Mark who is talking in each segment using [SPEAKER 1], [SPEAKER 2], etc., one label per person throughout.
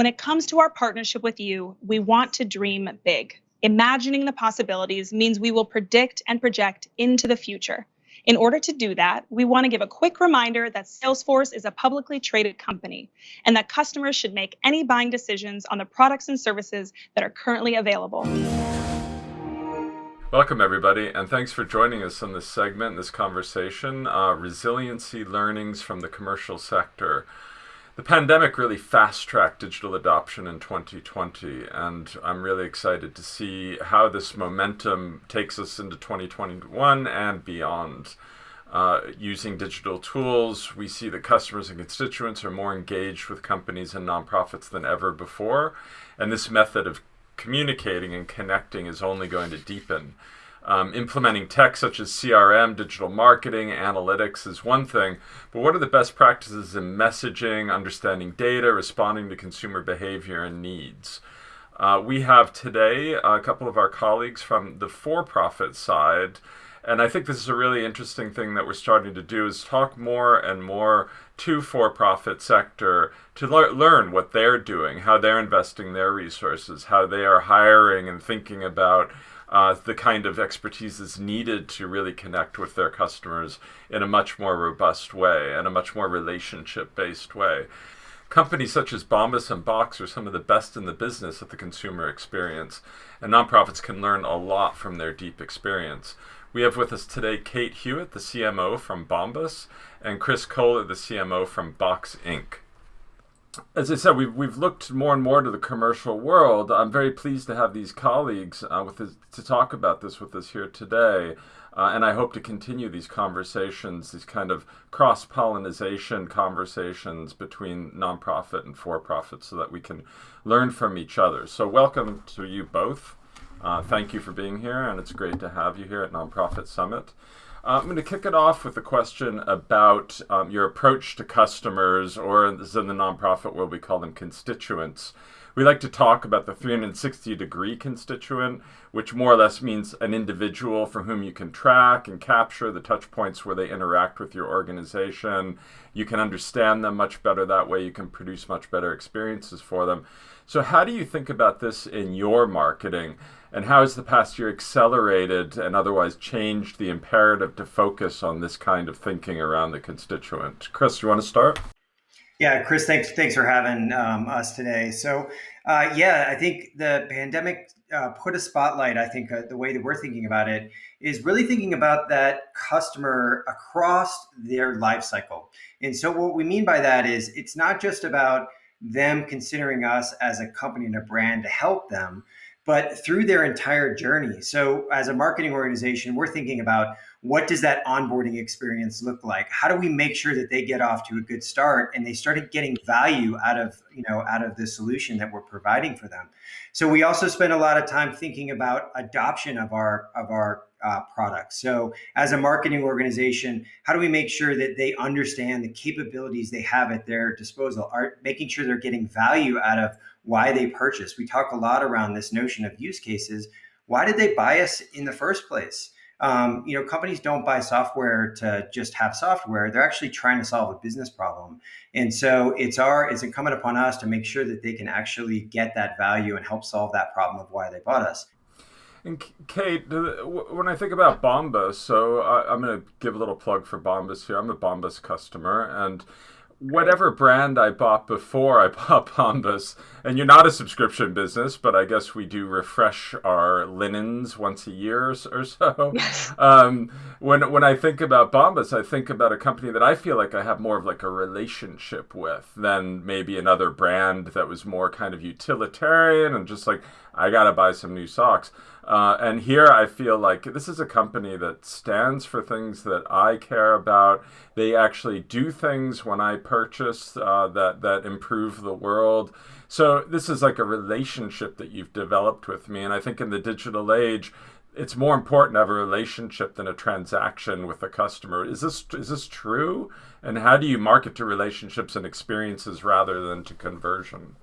[SPEAKER 1] When it comes to our partnership with you, we want to dream big. Imagining the possibilities means we will predict and project into the future. In order to do that, we want to give a quick reminder that Salesforce is a publicly traded company and that customers should make any buying decisions on the products and services that are currently available.
[SPEAKER 2] Welcome, everybody, and thanks for joining us in this segment, this conversation uh, resiliency learnings from the commercial sector. The pandemic really fast tracked digital adoption in 2020, and I'm really excited to see how this momentum takes us into 2021 and beyond. Uh, using digital tools, we see that customers and constituents are more engaged with companies and nonprofits than ever before, and this method of communicating and connecting is only going to deepen. Um, implementing tech such as CRM, digital marketing, analytics is one thing, but what are the best practices in messaging, understanding data, responding to consumer behavior and needs? Uh, we have today a couple of our colleagues from the for-profit side, and I think this is a really interesting thing that we're starting to do is talk more and more to for-profit sector to le learn what they're doing, how they're investing their resources, how they are hiring and thinking about uh, the kind of expertise is needed to really connect with their customers in a much more robust way and a much more relationship-based way. Companies such as Bombas and Box are some of the best in the business at the consumer experience, and nonprofits can learn a lot from their deep experience. We have with us today Kate Hewitt, the CMO from Bombas, and Chris Koehler, the CMO from Box Inc. As I said, we've, we've looked more and more to the commercial world. I'm very pleased to have these colleagues uh, with to talk about this with us here today. Uh, and I hope to continue these conversations, these kind of cross-pollination conversations between nonprofit and for-profit so that we can learn from each other. So welcome to you both. Uh, thank you for being here, and it's great to have you here at Nonprofit Summit. Uh, I'm going to kick it off with a question about um, your approach to customers, or in the nonprofit world, we call them constituents. We like to talk about the 360 degree constituent, which more or less means an individual for whom you can track and capture the touch points where they interact with your organization. You can understand them much better that way. You can produce much better experiences for them. So how do you think about this in your marketing? And how has the past year accelerated and otherwise changed the imperative to focus on this kind of thinking around the constituent? Chris, you want to start?
[SPEAKER 3] Yeah, Chris, thanks thanks for having um, us today. So, uh, yeah, I think the pandemic uh, put a spotlight. I think uh, the way that we're thinking about it is really thinking about that customer across their life cycle. And so, what we mean by that is it's not just about them considering us as a company and a brand to help them, but through their entire journey. So as a marketing organization, we're thinking about what does that onboarding experience look like? How do we make sure that they get off to a good start and they started getting value out of, you know, out of the solution that we're providing for them? So we also spend a lot of time thinking about adoption of our of our uh, products. So as a marketing organization, how do we make sure that they understand the capabilities they have at their disposal, are making sure they're getting value out of why they purchase. We talk a lot around this notion of use cases. Why did they buy us in the first place? Um, you know, companies don't buy software to just have software. They're actually trying to solve a business problem. And so it's our, it's incumbent upon us to make sure that they can actually get that value and help solve that problem of why they bought us.
[SPEAKER 2] And Kate, when I think about Bombas, so I, am going to give a little plug for Bombas here. I'm a Bombas customer, and whatever brand I bought before I bought Bombas, and you're not a subscription business, but I guess we do refresh our linens once a year or so. Yes. Um, when when I think about Bombas, I think about a company that I feel like I have more of like a relationship with than maybe another brand that was more kind of utilitarian and just like I gotta buy some new socks. Uh, and here I feel like this is a company that stands for things that I care about. They actually do things when I purchase uh, that, that improve the world. So this is like a relationship that you've developed with me. And I think in the digital age, it's more important to have a relationship than a transaction with a customer. Is this is this true? And how do you market to relationships and experiences rather than to conversion?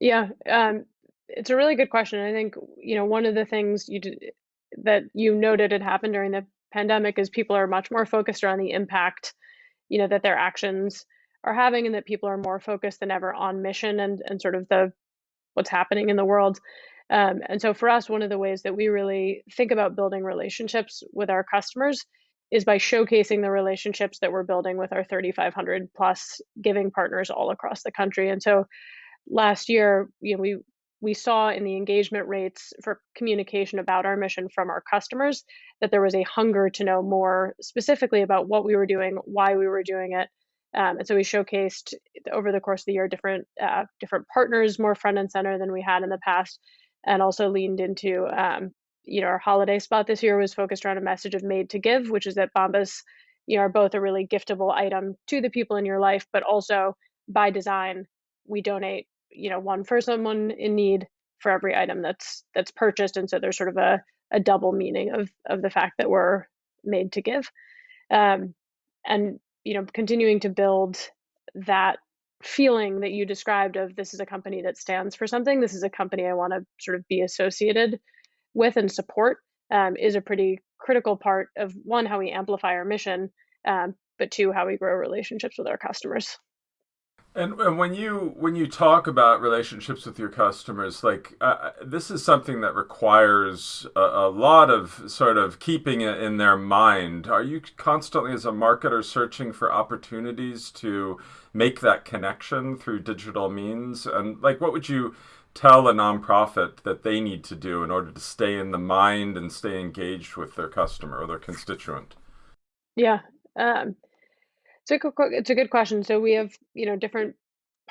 [SPEAKER 4] Yeah, um, it's a really good question. I think, you know, one of the things you did, that you noted had happened during the pandemic is people are much more focused around the impact, you know, that their actions are having and that people are more focused than ever on mission and and sort of the what's happening in the world. Um, and so for us, one of the ways that we really think about building relationships with our customers is by showcasing the relationships that we're building with our 3,500 plus giving partners all across the country. And so last year, you know, we we saw in the engagement rates for communication about our mission from our customers that there was a hunger to know more specifically about what we were doing, why we were doing it. Um, and so we showcased over the course of the year different uh, different partners more front and center than we had in the past, and also leaned into um, you know our holiday spot this year was focused around a message of made to give, which is that Bombas you know are both a really giftable item to the people in your life, but also by design we donate you know one for someone in need for every item that's that's purchased and so there's sort of a, a double meaning of of the fact that we're made to give. Um, and you know continuing to build that feeling that you described of this is a company that stands for something. This is a company i want to sort of be associated with and support um, is a pretty critical part of one how we amplify our mission um, but two how we grow relationships with our customers
[SPEAKER 2] and, and when you when you talk about relationships with your customers, like uh, uh, this is something that requires a, a, lot of sort of keeping it in their mind. Are you constantly, as a marketer, searching for opportunities to make that connection through digital means? And like, what would you tell a nonprofit that they need to do in order to stay in the mind and stay engaged with their customer or their constituent?
[SPEAKER 4] Yeah. Um, it's a good, question. So we have, you know, different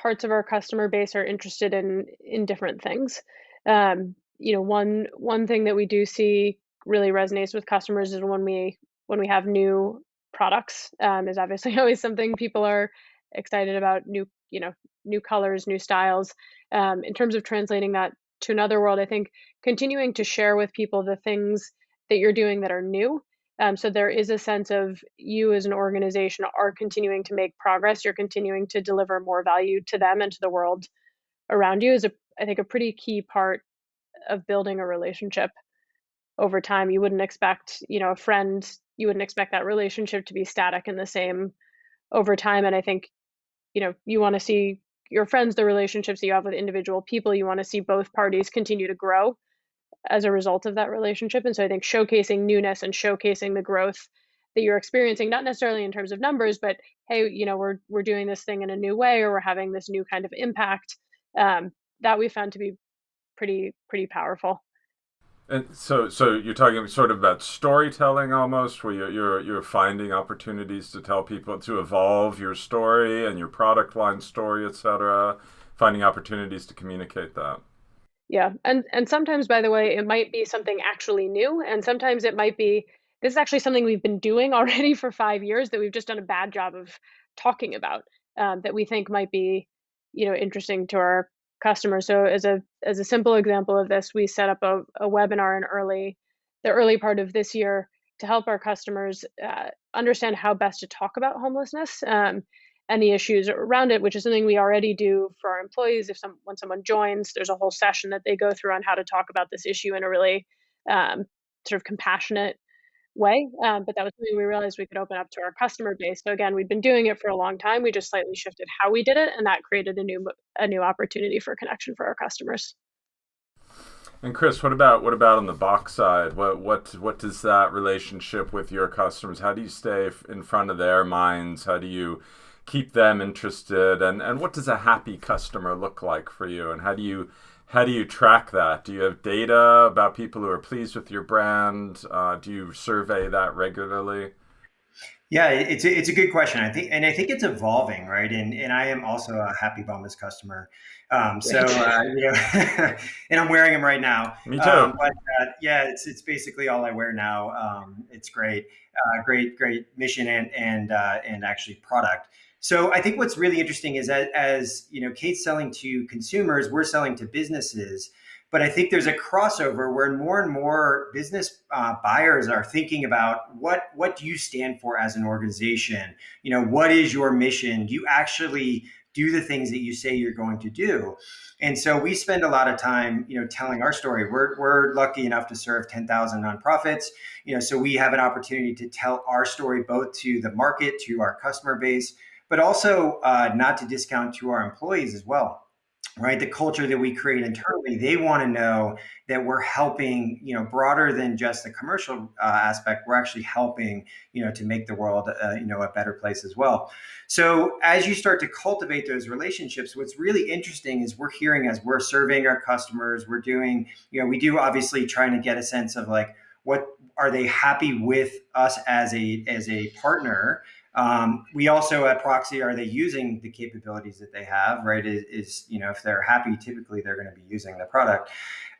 [SPEAKER 4] parts of our customer base are interested in in different things. Um, you know, one one thing that we do see really resonates with customers is when we when we have new products. Um, is obviously always something people are excited about. New, you know, new colors, new styles. Um, in terms of translating that to another world, I think continuing to share with people the things that you're doing that are new um, so there is a sense of you as an organization are continuing to make progress. You're continuing to deliver more value to them and to the world around you is a, I think, a pretty key part of building a relationship over time. You wouldn't expect, you know, a friend, you wouldn't expect that relationship to be static and the same over time. And I think, you know, you want to see your friends, the relationships that you have with individual people, you want to see both parties continue to grow as a result of that relationship. And so I think showcasing newness and showcasing the growth that you're experiencing, not necessarily in terms of numbers, but hey, you know, we're we're doing this thing in a new way, or we're having this new kind of impact. Um, that we found to be pretty pretty powerful.
[SPEAKER 2] And so, so you're talking sort of about storytelling almost, where you're, you're you're finding opportunities to tell people to evolve your story and your product line story, etc. Finding opportunities to communicate that.
[SPEAKER 4] Yeah. And and sometimes by the way, it might be something actually new and sometimes it might be this is actually something we've been doing already for 5 years that we've just done a bad job of talking about um, that we think might be, you know, interesting to our customers. So as a as a simple example of this, we set up a, a webinar in early the early part of this year to help our customers uh, understand how best to talk about homelessness. Um, the issues around it, which is something we already do for our employees. If some when someone joins, there's a whole session that they go through on how to talk about this issue in a really um, sort of compassionate way. Um, but that was something we realized we could open up to our customer base. So again, we've been doing it for a long time. We just slightly shifted how we did it, and that created a new a new opportunity for connection for our customers.
[SPEAKER 2] And Chris, what about what about on the box side? What what what does that relationship with your customers? How do you stay in front of their minds? How do you keep them interested? And and what does a happy customer look like for you? And how do you how do you track that? Do you have data about people who are pleased with your brand? Uh, do you survey that regularly?
[SPEAKER 3] Yeah it's a, it's a good question. I think and i think it's evolving right? And and i am also a happy bombas customer. Um, so uh, you know and i'm wearing them right now.
[SPEAKER 2] Me too.
[SPEAKER 3] Um, but uh, yeah it's it's basically all i wear now. Um, it's great. Uh, great great mission and and uh, and actually product so I think what's really interesting is that as you know, Kate's selling to consumers, we're selling to businesses. But I think there's a crossover where more and more business uh, buyers are thinking about what what do you stand for as an organization? You know, what is your mission? Do you actually do the things that you say you're going to do? And so we spend a lot of time, you know, telling our story. We're, we're lucky enough to serve 10,000 nonprofits, you know, so we have an opportunity to tell our story both to the market, to our customer base, but also uh, not to discount to our employees as well right? The culture that we create internally they want to know that we're helping you know broader than just the commercial uh, aspect we're actually helping you know to make the world uh, you know a better place as well. So as you start to cultivate those relationships what's really interesting is we're hearing as we're surveying our customers we're doing you know we do obviously trying to get a sense of like what are they happy with us as a as a partner um, we also at Proxy, are they using the capabilities that they have, right? Is, is you know, if they're happy, typically they're going to be using the product.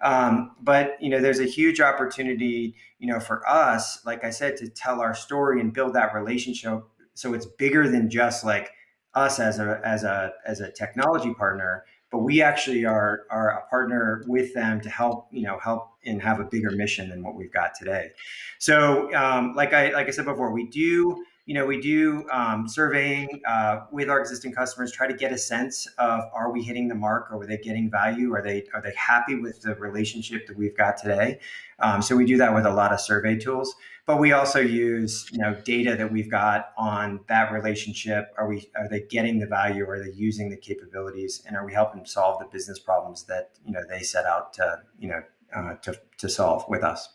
[SPEAKER 3] Um, but, you know, there's a huge opportunity, you know, for us, like I said, to tell our story and build that relationship. So it's bigger than just like us as a, as a, as a technology partner, but we actually are, are a partner with them to help, you know, help and have a bigger mission than what we've got today. So, um, like I, like I said before, we do, you know, we do um, surveying uh, with our existing customers, try to get a sense of are we hitting the mark? Or are they getting value? Are they are they happy with the relationship that we've got today? Um, so we do that with a lot of survey tools, but we also use you know data that we've got on that relationship. Are we are they getting the value? Are they using the capabilities? And are we helping solve the business problems that you know they set out to you know uh, to to solve with us?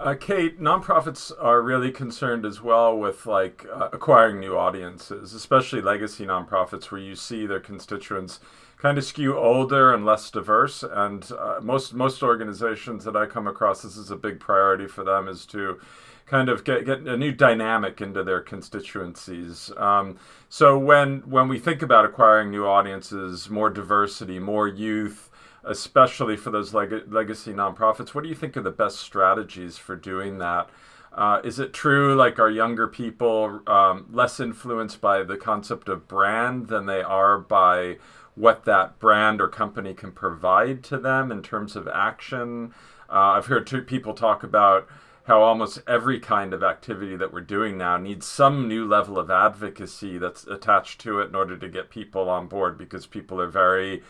[SPEAKER 2] Uh, Kate, nonprofits are really concerned as well with like uh, acquiring new audiences, especially legacy nonprofits where you see their constituents kind of skew older and less diverse. And uh, most most organizations that I come across, this is a big priority for them, is to kind of get, get a new dynamic into their constituencies. Um, so when when we think about acquiring new audiences, more diversity, more youth, especially for those leg legacy nonprofits. What do you think are the best strategies for doing that? Uh, is it true like are younger people um, less influenced by the concept of brand than they are by what that brand or company can provide to them in terms of action? Uh, I've heard two people talk about how almost every kind of activity that we're doing now needs some new level of advocacy that's attached to it in order to get people on board because people are very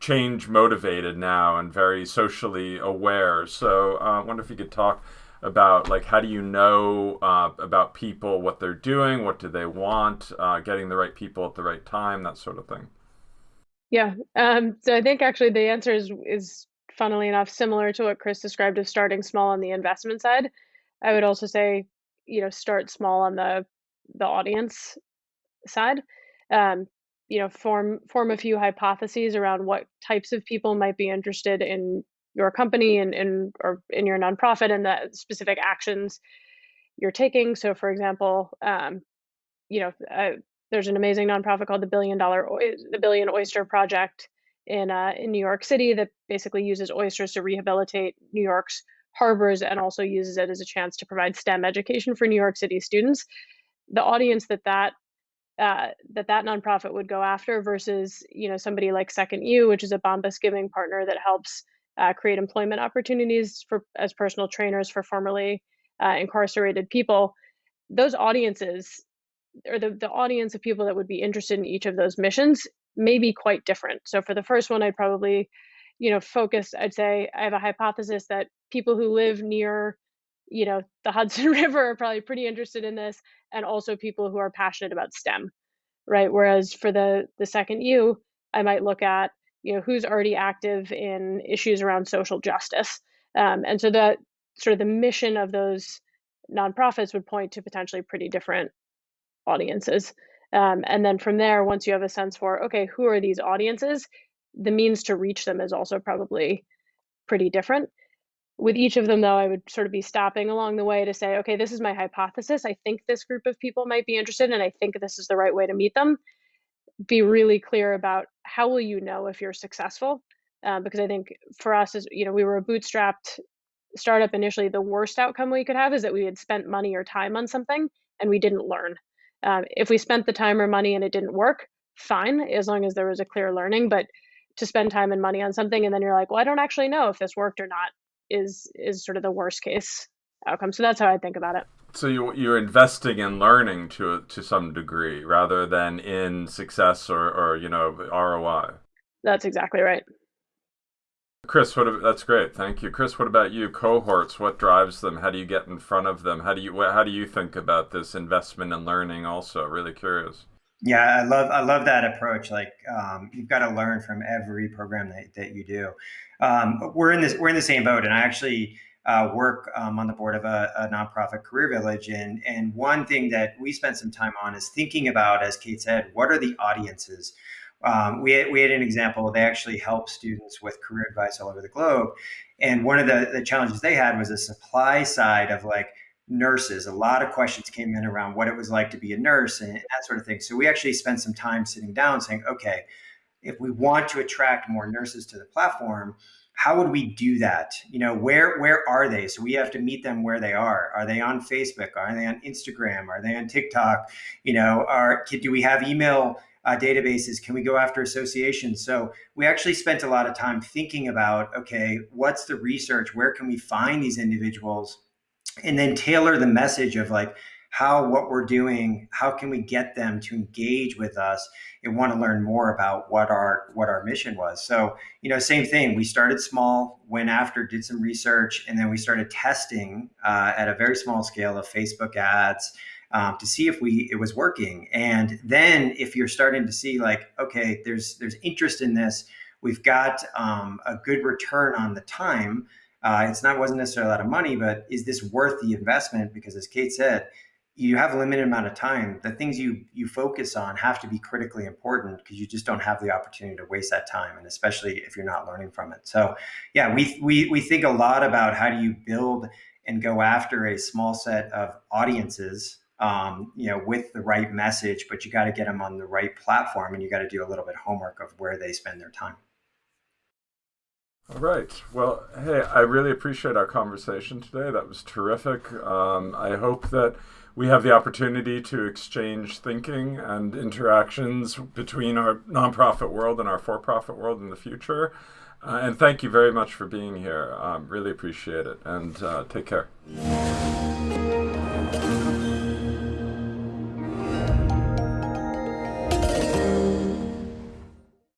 [SPEAKER 2] change motivated now and very socially aware. So uh, I wonder if you could talk about like how do you know uh, about people, what they're doing, what do they want, uh, getting the right people at the right time, that sort of thing.
[SPEAKER 4] Yeah. Um, so I think actually the answer is is funnily enough similar to what Chris described of starting small on the investment side. I would also say, you know, start small on the the audience side. Um, you know form form a few hypotheses around what types of people might be interested in your company and in or in your nonprofit and the specific actions you're taking. So for example um, you know uh, there's an amazing nonprofit called the billion dollar the billion oyster project in uh, in new york city that basically uses oysters to rehabilitate new york's harbors and also uses it as a chance to provide stem education for new york city students. The audience that that uh, that that nonprofit would go after versus you know somebody like Second U, which is a Bombas Giving partner that helps uh, create employment opportunities for as personal trainers for formerly uh, incarcerated people. Those audiences, or the the audience of people that would be interested in each of those missions, may be quite different. So for the first one, I'd probably you know focus. I'd say I have a hypothesis that people who live near you know the hudson river are probably pretty interested in this and also people who are passionate about stem right? Whereas for the the second u i might look at you know who's already active in issues around social justice. Um, and so that sort of the mission of those nonprofits would point to potentially pretty different audiences. Um, and then from there once you have a sense for okay who are these audiences the means to reach them is also probably pretty different with each of them, though, I would sort of be stopping along the way to say, okay, this is my hypothesis. I think this group of people might be interested, and I think this is the right way to meet them. Be really clear about how will you know if you're successful, uh, because I think for us, as you know, we were a bootstrapped startup initially. The worst outcome we could have is that we had spent money or time on something and we didn't learn. Um, if we spent the time or money and it didn't work, fine, as long as there was a clear learning. But to spend time and money on something and then you're like, well, I don't actually know if this worked or not is is sort of the worst case outcome. So that's how I think about it.
[SPEAKER 2] So you you're investing in learning to to some degree rather than in success or or you know ROI.
[SPEAKER 4] That's exactly right.
[SPEAKER 2] Chris, what that's great. Thank you, Chris. What about you? Cohorts. What drives them? How do you get in front of them? How do you how do you think about this investment in learning? Also, really curious.
[SPEAKER 3] Yeah, I love I love that approach. Like um, you've got to learn from every program that, that you do. Um, we're in this we're in the same boat, and I actually uh, work um, on the board of a, a, nonprofit career village, and and one thing that we spent some time on is thinking about, as Kate said, what are the audiences. Um, we, had, we had an example. They actually help students with career advice all over the globe, and one of the, the challenges they had was a supply side of like nurses. A lot of questions came in around what it was like to be a nurse and that sort of thing. So we actually spent some time sitting down saying, okay, if we want to attract more nurses to the platform, how would we do that? You know, where where are they? So we have to meet them where they are. Are they on Facebook? Are they on Instagram? Are they on TikTok? You know, are do we have email uh, databases? Can we go after associations? So we actually spent a lot of time thinking about, okay, what's the research? Where can we find these individuals? and then tailor the message of like how what we're doing how can we get them to engage with us and want to learn more about what our what our mission was. So you know same thing we started small went after did some research and then we started testing uh, at a very small scale of facebook ads um, to see if we it was working. And then if you're starting to see like okay there's there's interest in this we've got um, a good return on the time. Uh, it's not wasn't necessarily a lot of money, but is this worth the investment? Because as Kate said, you have a limited amount of time. The things you you focus on have to be critically important because you just don't have the opportunity to waste that time, and especially if you're not learning from it. So, yeah, we we we think a lot about how do you build and go after a small set of audiences, um, you know, with the right message, but you got to get them on the right platform, and you got to do a little bit of homework of where they spend their time.
[SPEAKER 2] All right. Well, hey, I really appreciate our conversation today. That was terrific. Um, I hope that we have the opportunity to exchange thinking and interactions between our nonprofit world and our for profit world in the future. Uh, and thank you very much for being here. Um, really appreciate it. And uh, take care.